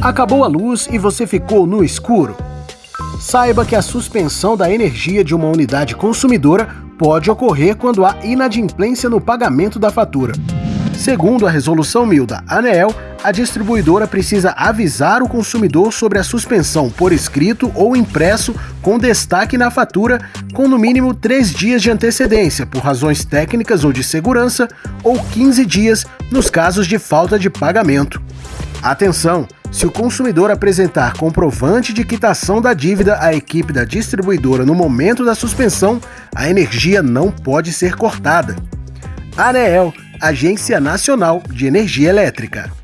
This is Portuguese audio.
Acabou a luz e você ficou no escuro? Saiba que a suspensão da energia de uma unidade consumidora pode ocorrer quando há inadimplência no pagamento da fatura. Segundo a resolução 1000 da ANEEL, a distribuidora precisa avisar o consumidor sobre a suspensão por escrito ou impresso com destaque na fatura com no mínimo três dias de antecedência por razões técnicas ou de segurança ou 15 dias nos casos de falta de pagamento. Atenção! Se o consumidor apresentar comprovante de quitação da dívida à equipe da distribuidora no momento da suspensão, a energia não pode ser cortada. ANEEL, Agência Nacional de Energia Elétrica.